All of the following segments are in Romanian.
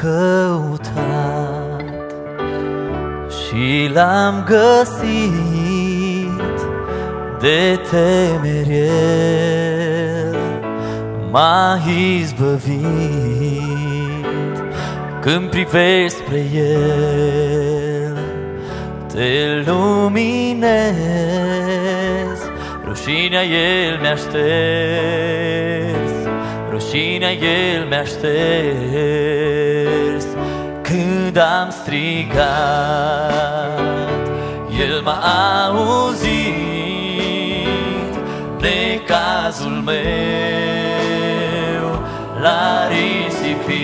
căutat și l-am găsit de temerie. M-a izbăvit când privești spre el. Te luminezi, rușinea el mi-a șters Rușinea el mi-a șters când am strigat El m-a auzit de cazul meu L-a risipit.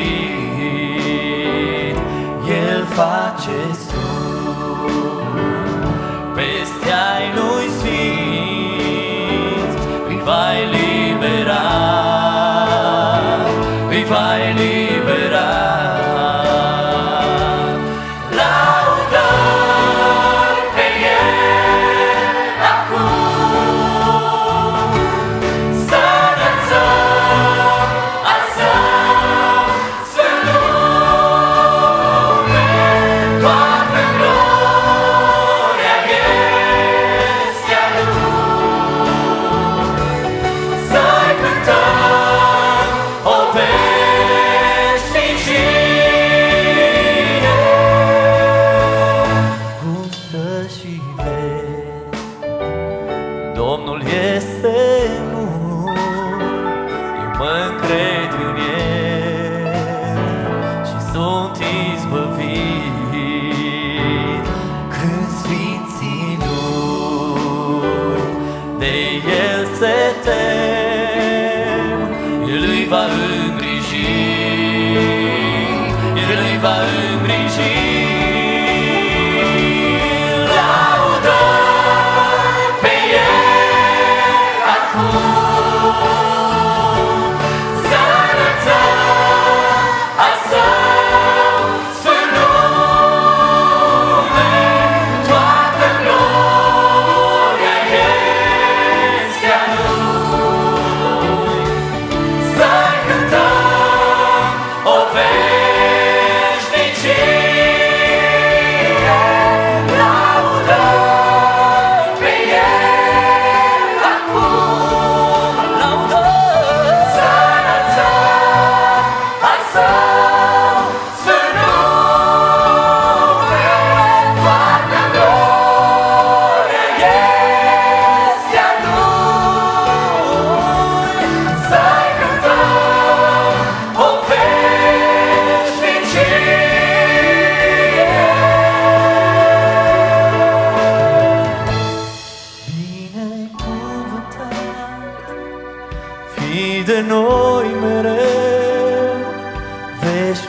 El face teas, but feet.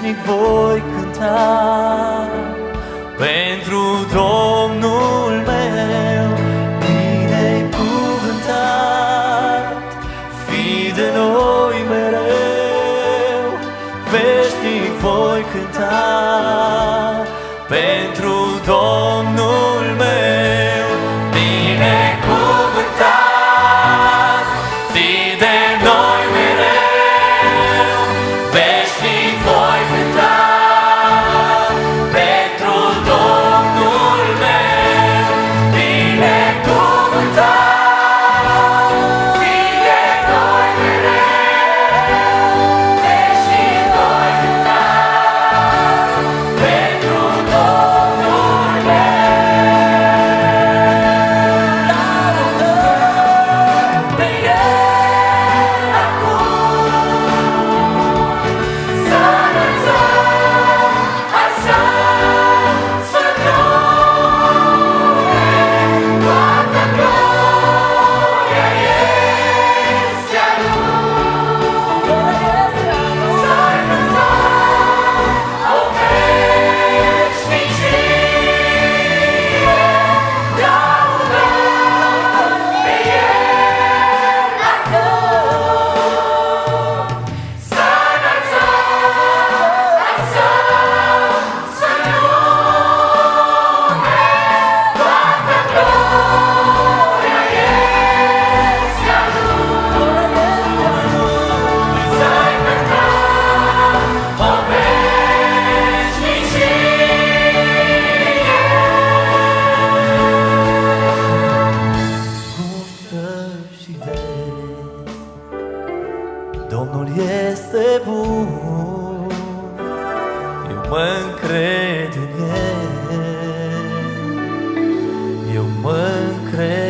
veșnic voi cânta. Pentru Domnul meu bine-i cuvântat Fii de noi mereu. Veșnic voi cânta. Pentru Domnul mă încred în El. Eu mă încred